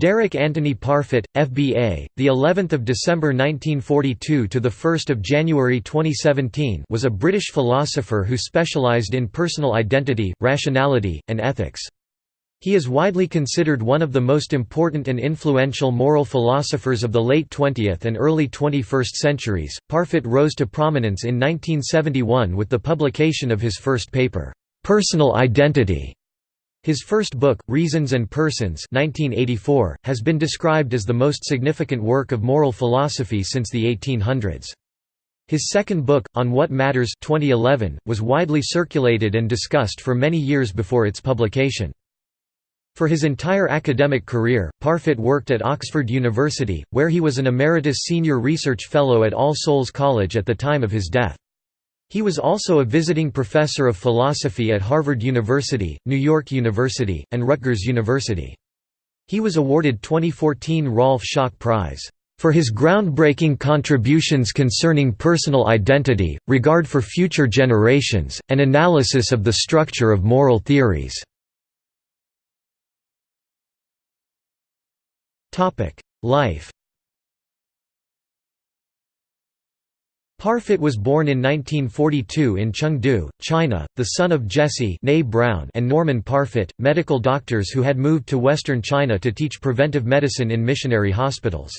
Derek Anthony Parfit, FBA, the 11th of December 1942 to the 1st of January 2017, was a British philosopher who specialized in personal identity, rationality, and ethics. He is widely considered one of the most important and influential moral philosophers of the late 20th and early 21st centuries. Parfit rose to prominence in 1971 with the publication of his first paper, Personal Identity his first book, Reasons and Persons 1984, has been described as the most significant work of moral philosophy since the 1800s. His second book, On What Matters 2011, was widely circulated and discussed for many years before its publication. For his entire academic career, Parfit worked at Oxford University, where he was an Emeritus Senior Research Fellow at All Souls College at the time of his death. He was also a visiting professor of philosophy at Harvard University, New York University, and Rutgers University. He was awarded 2014 Rolf Schock Prize for his groundbreaking contributions concerning personal identity, regard for future generations, and analysis of the structure of moral theories. Life Parfit was born in 1942 in Chengdu, China, the son of Jesse Brown and Norman Parfit, medical doctors who had moved to western China to teach preventive medicine in missionary hospitals.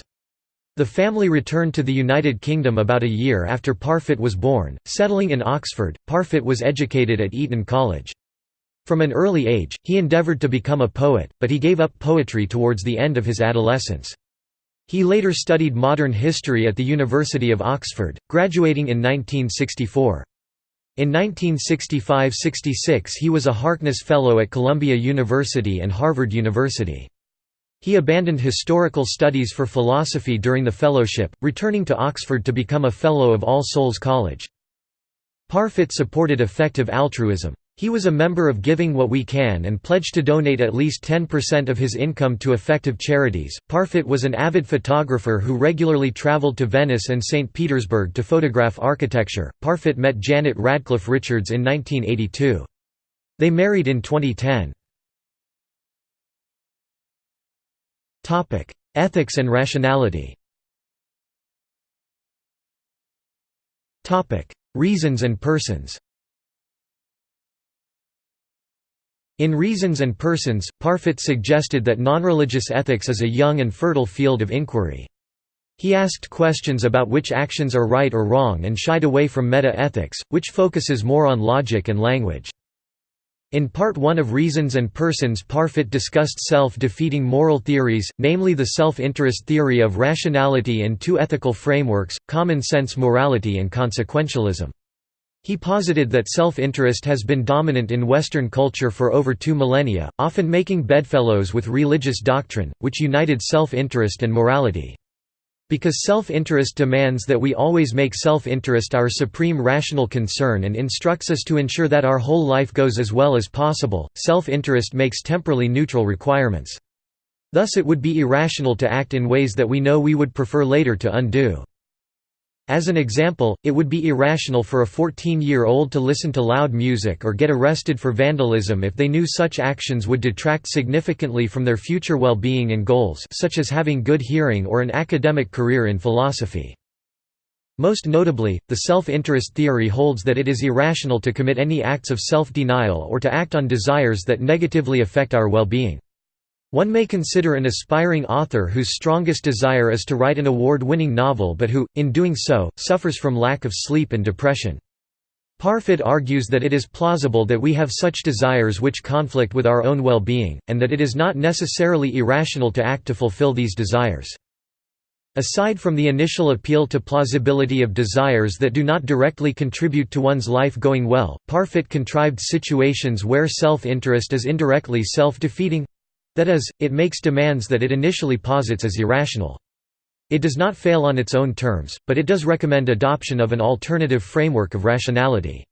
The family returned to the United Kingdom about a year after Parfit was born, settling in Oxford. Parfit was educated at Eton College. From an early age, he endeavoured to become a poet, but he gave up poetry towards the end of his adolescence. He later studied modern history at the University of Oxford, graduating in 1964. In 1965–66 he was a Harkness Fellow at Columbia University and Harvard University. He abandoned historical studies for philosophy during the fellowship, returning to Oxford to become a Fellow of All Souls College. Parfit supported effective altruism. He was a member of Giving What We Can and pledged to donate at least 10% of his income to effective charities. Parfit was an avid photographer who regularly traveled to Venice and St. Petersburg to photograph architecture. Parfit met Janet Radcliffe Richards in 1982. They married in 2010. Topic: Ethics and rationality. Topic: Reasons and persons. In Reasons and Persons, Parfit suggested that nonreligious ethics is a young and fertile field of inquiry. He asked questions about which actions are right or wrong and shied away from meta-ethics, which focuses more on logic and language. In Part 1 of Reasons and Persons Parfit discussed self-defeating moral theories, namely the self-interest theory of rationality and two ethical frameworks, common sense morality and consequentialism. He posited that self-interest has been dominant in Western culture for over two millennia, often making bedfellows with religious doctrine, which united self-interest and morality. Because self-interest demands that we always make self-interest our supreme rational concern and instructs us to ensure that our whole life goes as well as possible, self-interest makes temporally neutral requirements. Thus it would be irrational to act in ways that we know we would prefer later to undo. As an example, it would be irrational for a 14-year-old to listen to loud music or get arrested for vandalism if they knew such actions would detract significantly from their future well-being and goals such as having good hearing or an academic career in philosophy. Most notably, the self-interest theory holds that it is irrational to commit any acts of self-denial or to act on desires that negatively affect our well-being. One may consider an aspiring author whose strongest desire is to write an award-winning novel but who, in doing so, suffers from lack of sleep and depression. Parfit argues that it is plausible that we have such desires which conflict with our own well-being, and that it is not necessarily irrational to act to fulfill these desires. Aside from the initial appeal to plausibility of desires that do not directly contribute to one's life going well, Parfit contrived situations where self-interest is indirectly self-defeating, that is, it makes demands that it initially posits as irrational. It does not fail on its own terms, but it does recommend adoption of an alternative framework of rationality.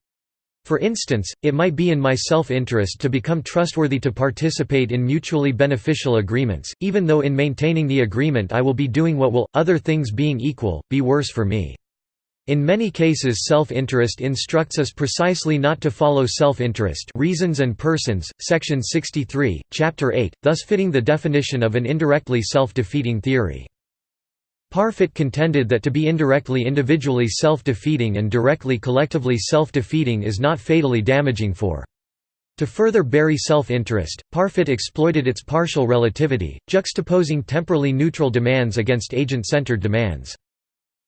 For instance, it might be in my self-interest to become trustworthy to participate in mutually beneficial agreements, even though in maintaining the agreement I will be doing what will, other things being equal, be worse for me. In many cases self-interest instructs us precisely not to follow self-interest Reasons and Persons, section 63, chapter 8, thus fitting the definition of an indirectly self-defeating theory. Parfit contended that to be indirectly individually self-defeating and directly collectively self-defeating is not fatally damaging for to further bury self-interest, Parfit exploited its partial relativity, juxtaposing temporally neutral demands against agent-centered demands.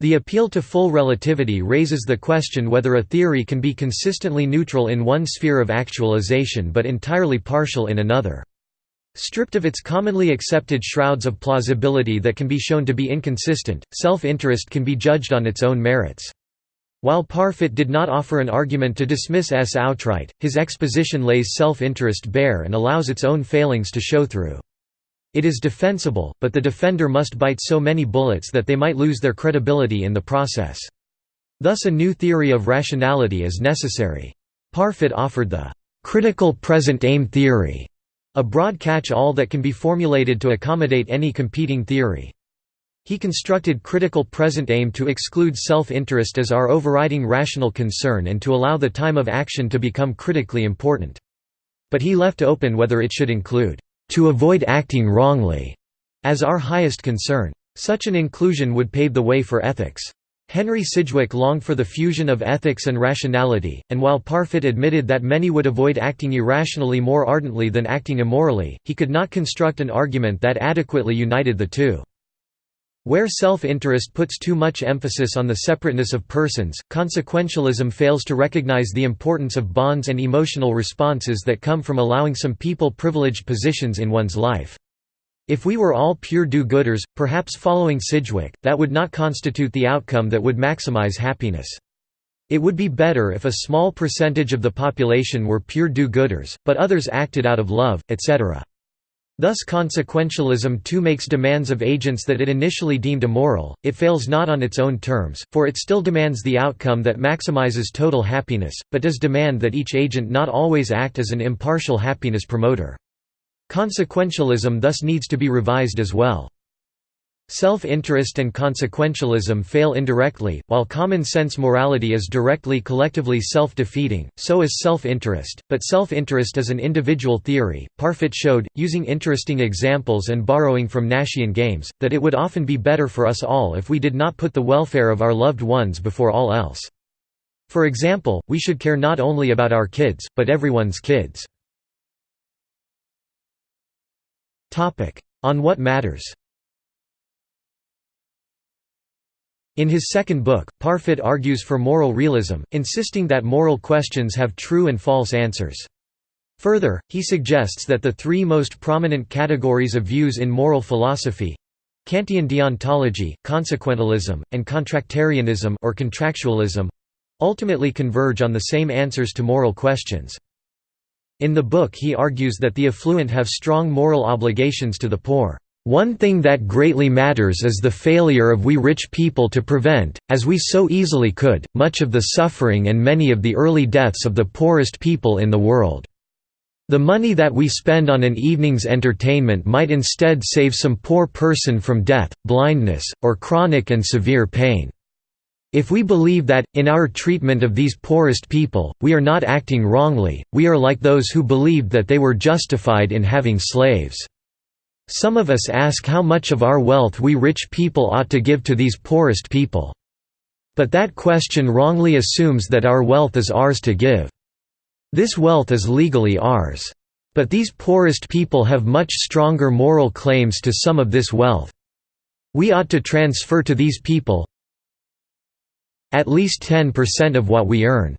The appeal to full relativity raises the question whether a theory can be consistently neutral in one sphere of actualization but entirely partial in another. Stripped of its commonly accepted shrouds of plausibility that can be shown to be inconsistent, self-interest can be judged on its own merits. While Parfit did not offer an argument to dismiss S outright, his exposition lays self-interest bare and allows its own failings to show through. It is defensible, but the defender must bite so many bullets that they might lose their credibility in the process. Thus a new theory of rationality is necessary. Parfit offered the critical present aim theory, a broad catch-all that can be formulated to accommodate any competing theory. He constructed critical present aim to exclude self-interest as our overriding rational concern and to allow the time of action to become critically important. But he left open whether it should include to avoid acting wrongly, as our highest concern. Such an inclusion would pave the way for ethics. Henry Sidgwick longed for the fusion of ethics and rationality, and while Parfit admitted that many would avoid acting irrationally more ardently than acting immorally, he could not construct an argument that adequately united the two. Where self-interest puts too much emphasis on the separateness of persons, consequentialism fails to recognize the importance of bonds and emotional responses that come from allowing some people privileged positions in one's life. If we were all pure do-gooders, perhaps following Sidgwick, that would not constitute the outcome that would maximize happiness. It would be better if a small percentage of the population were pure do-gooders, but others acted out of love, etc. Thus consequentialism too makes demands of agents that it initially deemed immoral, it fails not on its own terms, for it still demands the outcome that maximizes total happiness, but does demand that each agent not always act as an impartial happiness promoter. Consequentialism thus needs to be revised as well. Self-interest and consequentialism fail indirectly, while common-sense morality is directly collectively self-defeating, so is self-interest, but self-interest is an individual theory. Parfit showed, using interesting examples and borrowing from Nashian games, that it would often be better for us all if we did not put the welfare of our loved ones before all else. For example, we should care not only about our kids, but everyone's kids. On what matters In his second book, Parfit argues for moral realism, insisting that moral questions have true and false answers. Further, he suggests that the three most prominent categories of views in moral philosophy—Kantian deontology, consequentialism, and contractarianism or contractualism—ultimately converge on the same answers to moral questions. In the book he argues that the affluent have strong moral obligations to the poor. One thing that greatly matters is the failure of we rich people to prevent, as we so easily could, much of the suffering and many of the early deaths of the poorest people in the world. The money that we spend on an evening's entertainment might instead save some poor person from death, blindness, or chronic and severe pain. If we believe that, in our treatment of these poorest people, we are not acting wrongly, we are like those who believed that they were justified in having slaves. Some of us ask how much of our wealth we rich people ought to give to these poorest people. But that question wrongly assumes that our wealth is ours to give. This wealth is legally ours. But these poorest people have much stronger moral claims to some of this wealth. We ought to transfer to these people at least 10% of what we earn.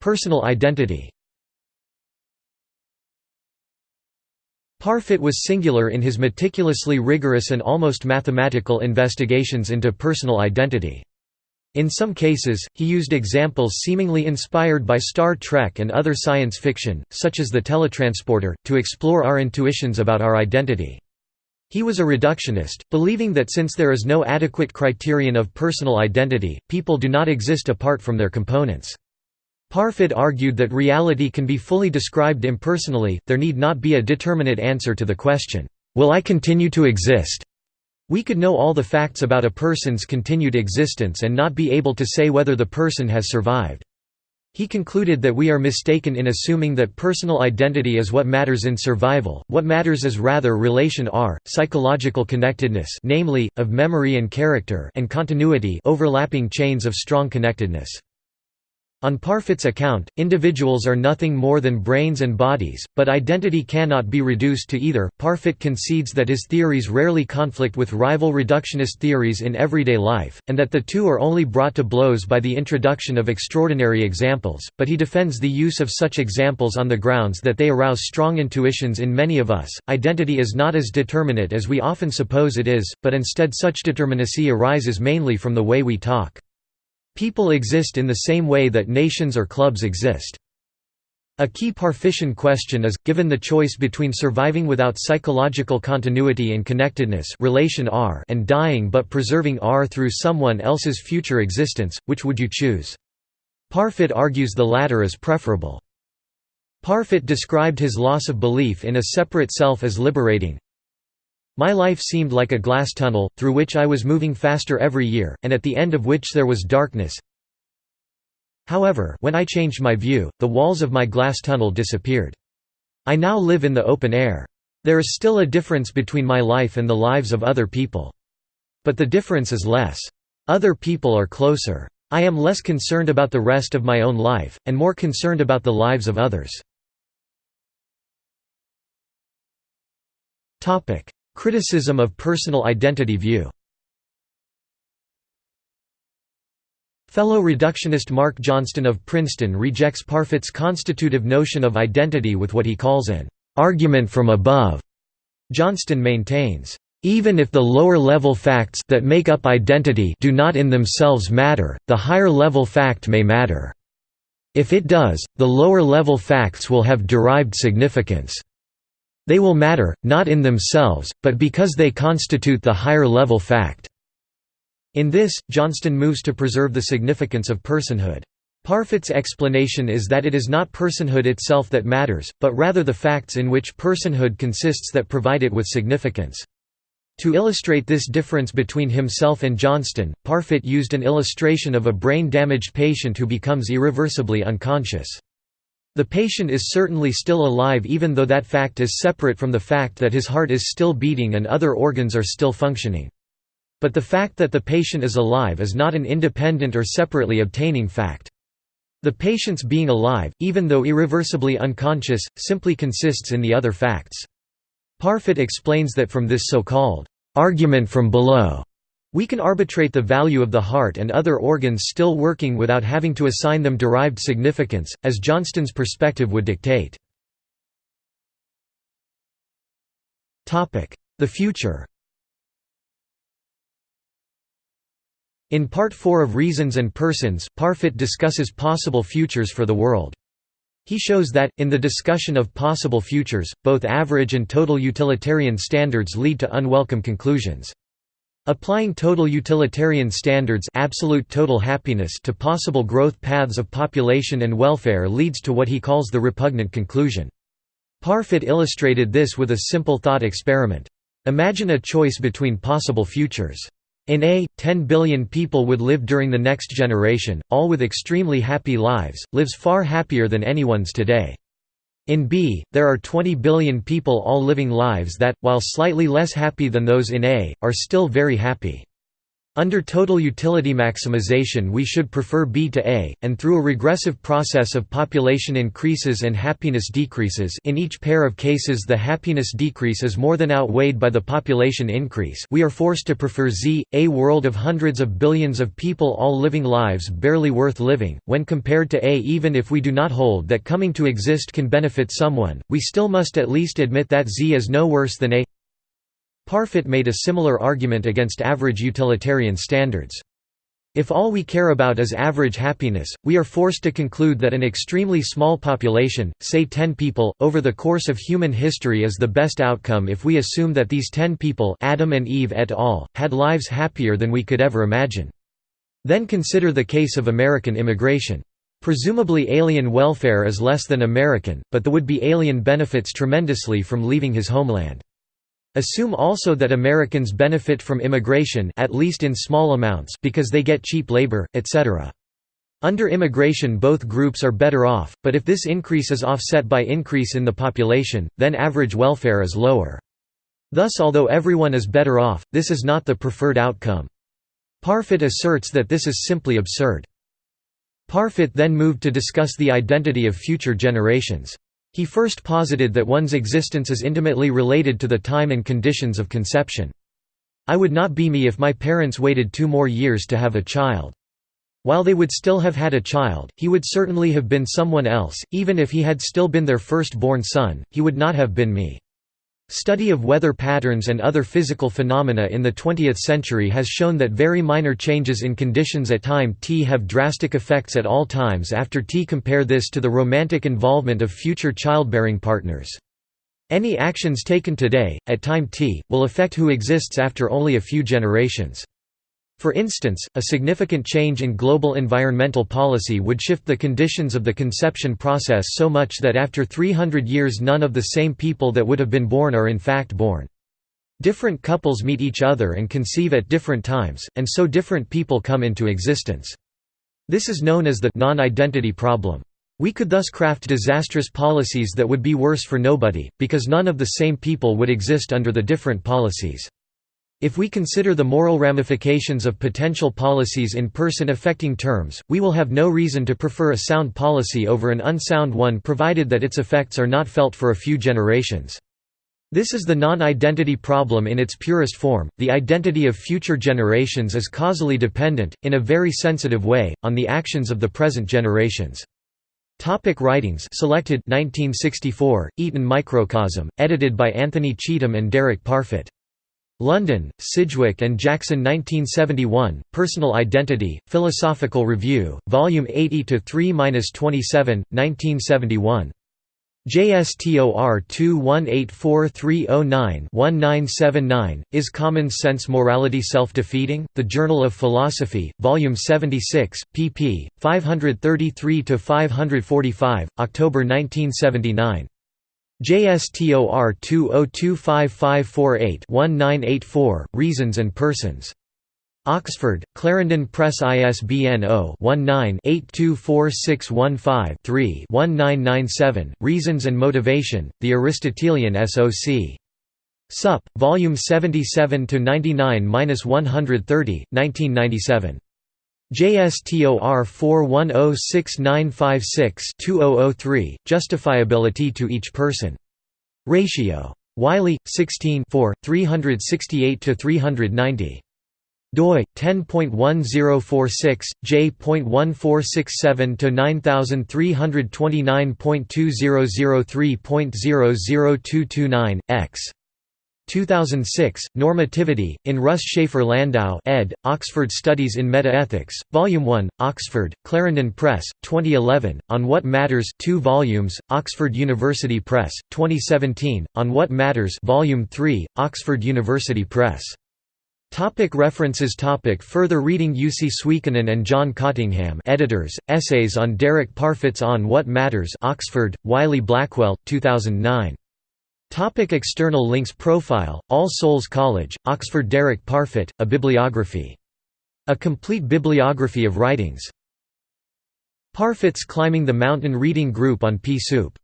Personal identity Parfit was singular in his meticulously rigorous and almost mathematical investigations into personal identity. In some cases, he used examples seemingly inspired by Star Trek and other science fiction, such as the teletransporter, to explore our intuitions about our identity. He was a reductionist, believing that since there is no adequate criterion of personal identity, people do not exist apart from their components. Parfit argued that reality can be fully described impersonally, there need not be a determinate answer to the question, "'Will I continue to exist?' We could know all the facts about a person's continued existence and not be able to say whether the person has survived. He concluded that we are mistaken in assuming that personal identity is what matters in survival, what matters is rather relation R, psychological connectedness namely, of memory and character and continuity overlapping chains of strong connectedness. On Parfit's account, individuals are nothing more than brains and bodies, but identity cannot be reduced to either. Parfit concedes that his theories rarely conflict with rival reductionist theories in everyday life, and that the two are only brought to blows by the introduction of extraordinary examples, but he defends the use of such examples on the grounds that they arouse strong intuitions in many of us. Identity is not as determinate as we often suppose it is, but instead such determinacy arises mainly from the way we talk. People exist in the same way that nations or clubs exist. A key Parfitian question is, given the choice between surviving without psychological continuity and connectedness relation R and dying but preserving R through someone else's future existence, which would you choose? Parfit argues the latter is preferable. Parfit described his loss of belief in a separate self as liberating, my life seemed like a glass tunnel, through which I was moving faster every year, and at the end of which there was darkness. However, when I changed my view, the walls of my glass tunnel disappeared. I now live in the open air. There is still a difference between my life and the lives of other people. But the difference is less. Other people are closer. I am less concerned about the rest of my own life, and more concerned about the lives of others. Criticism of personal identity view Fellow reductionist Mark Johnston of Princeton rejects Parfit's constitutive notion of identity with what he calls an argument from above. Johnston maintains, even if the lower-level facts that make up identity do not in themselves matter, the higher-level fact may matter. If it does, the lower-level facts will have derived significance. They will matter, not in themselves, but because they constitute the higher-level fact. In this, Johnston moves to preserve the significance of personhood. Parfit's explanation is that it is not personhood itself that matters, but rather the facts in which personhood consists that provide it with significance. To illustrate this difference between himself and Johnston, Parfit used an illustration of a brain-damaged patient who becomes irreversibly unconscious. The patient is certainly still alive even though that fact is separate from the fact that his heart is still beating and other organs are still functioning. But the fact that the patient is alive is not an independent or separately obtaining fact. The patient's being alive, even though irreversibly unconscious, simply consists in the other facts. Parfit explains that from this so-called argument from below we can arbitrate the value of the heart and other organs still working without having to assign them derived significance, as Johnston's perspective would dictate. The future In Part 4 of Reasons and Persons, Parfit discusses possible futures for the world. He shows that, in the discussion of possible futures, both average and total utilitarian standards lead to unwelcome conclusions. Applying total utilitarian standards absolute total happiness to possible growth paths of population and welfare leads to what he calls the repugnant conclusion. Parfit illustrated this with a simple thought experiment. Imagine a choice between possible futures. In A, 10 billion people would live during the next generation, all with extremely happy lives, lives far happier than anyone's today. In B, there are 20 billion people all living lives that, while slightly less happy than those in A, are still very happy. Under total utility maximization we should prefer B to A, and through a regressive process of population increases and happiness decreases in each pair of cases the happiness decrease is more than outweighed by the population increase. We are forced to prefer Z, a world of hundreds of billions of people all living lives barely worth living, when compared to A even if we do not hold that coming to exist can benefit someone, we still must at least admit that Z is no worse than A Parfit made a similar argument against average utilitarian standards. If all we care about is average happiness, we are forced to conclude that an extremely small population, say 10 people, over the course of human history is the best outcome if we assume that these 10 people Adam and Eve et al., had lives happier than we could ever imagine. Then consider the case of American immigration. Presumably alien welfare is less than American, but the would-be alien benefits tremendously from leaving his homeland. Assume also that Americans benefit from immigration at least in small amounts because they get cheap labor, etc. Under immigration both groups are better off, but if this increase is offset by increase in the population, then average welfare is lower. Thus although everyone is better off, this is not the preferred outcome. Parfit asserts that this is simply absurd. Parfit then moved to discuss the identity of future generations. He first posited that one's existence is intimately related to the time and conditions of conception. I would not be me if my parents waited two more years to have a child. While they would still have had a child, he would certainly have been someone else, even if he had still been their first-born son, he would not have been me. Study of weather patterns and other physical phenomena in the 20th century has shown that very minor changes in conditions at time t have drastic effects at all times after t. Compare this to the romantic involvement of future childbearing partners. Any actions taken today, at time t, will affect who exists after only a few generations. For instance, a significant change in global environmental policy would shift the conditions of the conception process so much that after 300 years none of the same people that would have been born are in fact born. Different couples meet each other and conceive at different times, and so different people come into existence. This is known as the non-identity problem. We could thus craft disastrous policies that would be worse for nobody, because none of the same people would exist under the different policies. If we consider the moral ramifications of potential policies in person-affecting terms, we will have no reason to prefer a sound policy over an unsound one provided that its effects are not felt for a few generations. This is the non-identity problem in its purest form. The identity of future generations is causally dependent, in a very sensitive way, on the actions of the present generations. Topic writings selected 1964, Eton Microcosm, edited by Anthony Cheetham and Derek Parfit. London, Sidgwick and Jackson 1971, Personal Identity, Philosophical Review, Volume 80-3-27, 1971. JSTOR 21843091-1979, Is Common Sense Morality Self-Defeating? The Journal of Philosophy, Volume 76, pp. 533–545, October 1979. JSTOR 20255448-1984, Reasons and Persons. Oxford, Clarendon Press ISBN 0-19-824615-3-1997, Reasons and Motivation, The Aristotelian SOC. Sup. Volume 77–99–130, 1997. JSTOR 4106956-2003, Justifiability to each person. Ratio. Wiley, 16 368–390 doi 10.1046 j.1467 to 9329.2003.00229 x 2006, Normativity, in Russ Shafer Landau ed., Oxford Studies in Metaethics, Volume 1, Oxford, Clarendon Press, 2011, On What Matters 2 volumes, Oxford University Press, 2017, On What Matters Volume 3, Oxford University Press. Topic references topic Further reading Jussi Suikkanen and John Cottingham editors, Essays on Derek Parfit's On What Matters Oxford, Wiley Blackwell, 2009. Topic external links Profile, All Souls College, Oxford Derek Parfit, A Bibliography. A complete bibliography of writings. Parfit's Climbing the Mountain Reading Group on Pea Soup